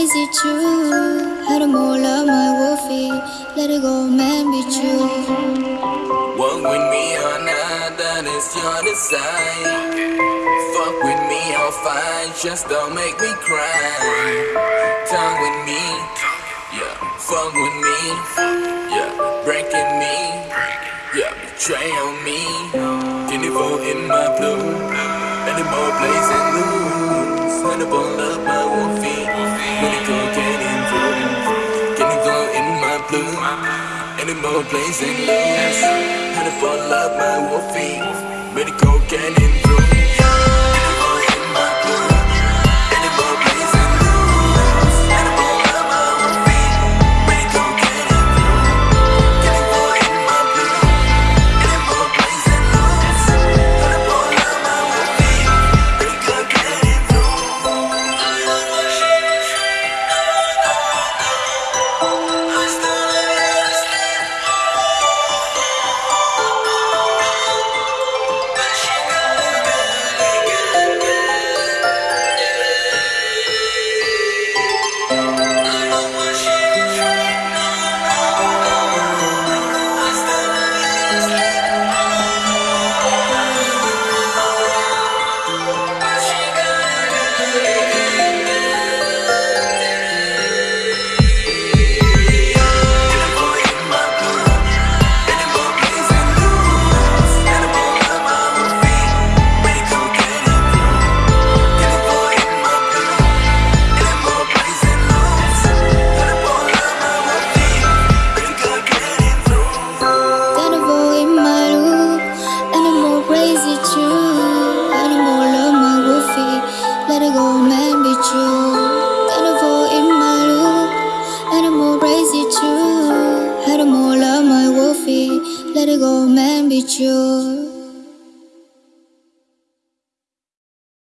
animal crazy too. Animal love my wolfie, let it go, man, me too. Walk with me or not, that is your desire. Fuck with me, I'll fight, just don't make me cry. Talk with me, yeah, fuck with me, yeah, breaking me, yeah, betray on me. Can you vote in my blue? Any more blazing loose? Hannibal love my wolfie, medical getting crazy too. Animal love my wolfie, let it go, man, be true.